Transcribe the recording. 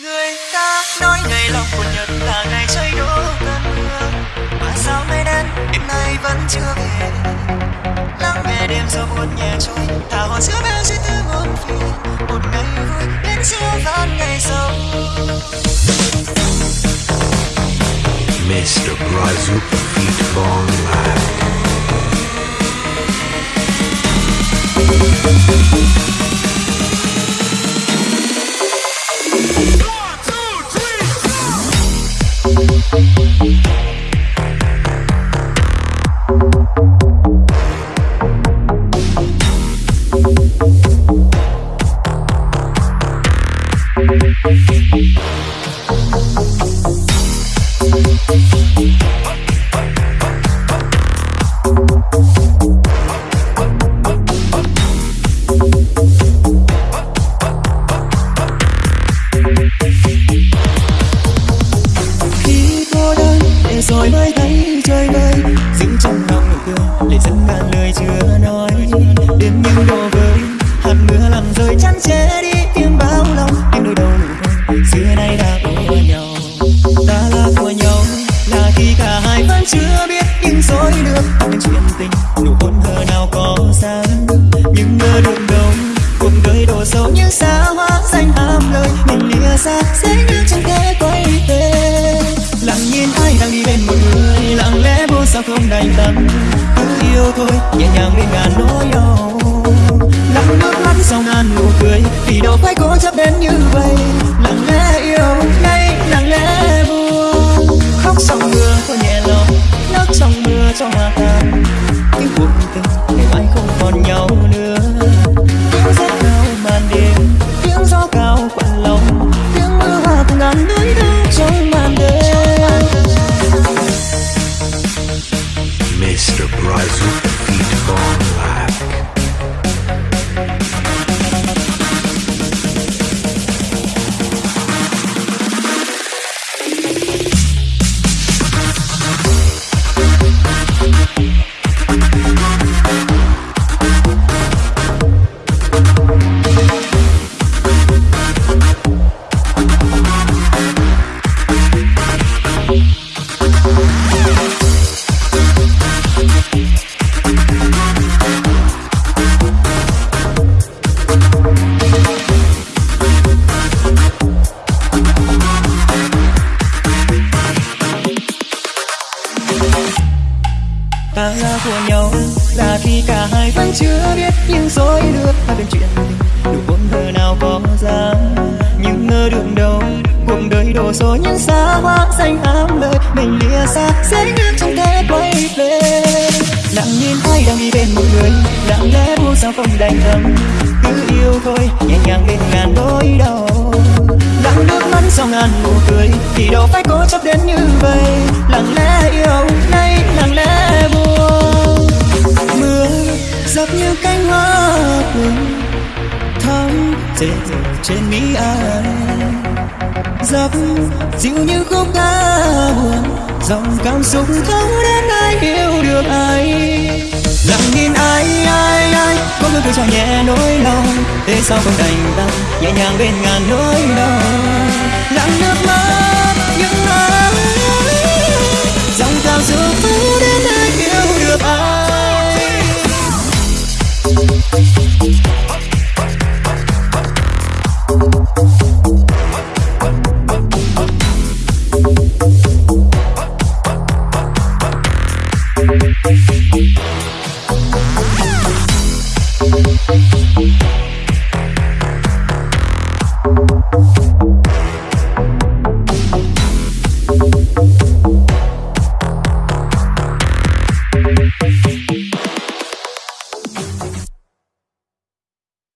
người ta nói ngày lòng của nhật là ngày trời đổ cơn mưa mà sao mây đen đêm nay vẫn chưa về lắng nghe đêm gió buồn nhẹ trôi thả hồn giữa bao suy tư muôn phiền một ngày vui đến giữa vạn ngày sâu Mr. Brazil, Feet long Live. Thấy trời vơi dính trong lòng nụ cười để dẫn ngàn lời chưa nói. Đêm những đổ vơi hạt mưa làm rơi chắn che đi tim bao lòng. Em đôi đầu nụ hôn, xưa nay đã của nhau. Ta là của nhau, là khi cả hai vẫn chưa biết nhưng rồi được. Những chuyện tình, nụ hôn hờ nào có sáng. Nhưng ngờ được đâu cuộc đời đổ sâu những xa hoa, danh ham lời. Mình lìa xa sẽ như chẳng thể lẽ không đành tâm cứ yêu thôi nhẹ nhàng đi Mr. ta của nhau. Là khi cả hai vẫn chưa biết nhưng rồi được hai bên chuyện tình đủ hôn thơ nào có ra nhưng ngơ đường đâu cuộc đời đổ số nhân xa hoa danh ám lời. Mình lìa xa, sẽ ngang trong thế quay về. Lặng nhìn ai đang đi bên một người, lặng lẽ buông sao không đành tâm cứ yêu thôi, nhẹ nhàng bên ngàn nỗi đau. Lặng nước mắt sau ngàn nụ cười, thì đâu phải cố chấp đến như vậy. Lặng lẽ thắm rơi trên mi ai. Dập dịu như khúc ca buồn, dòng cảm xúc thấu đến ai hiểu được ai. Lặng nhìn ai ai ai có người cười cho nhẹ nỗi lòng. Thế sao không đành tâm nhẹ nhàng bên ngàn nỗi đau.